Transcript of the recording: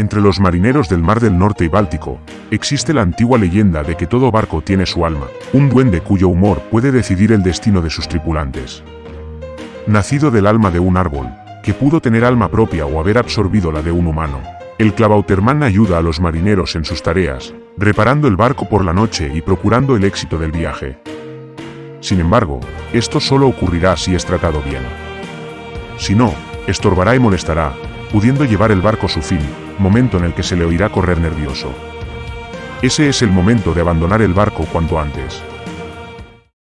Entre los marineros del Mar del Norte y Báltico, existe la antigua leyenda de que todo barco tiene su alma, un duende cuyo humor puede decidir el destino de sus tripulantes. Nacido del alma de un árbol, que pudo tener alma propia o haber absorbido la de un humano, el clavauterman ayuda a los marineros en sus tareas, reparando el barco por la noche y procurando el éxito del viaje. Sin embargo, esto solo ocurrirá si es tratado bien. Si no, estorbará y molestará, pudiendo llevar el barco a su fin, momento en el que se le oirá correr nervioso. Ese es el momento de abandonar el barco cuanto antes.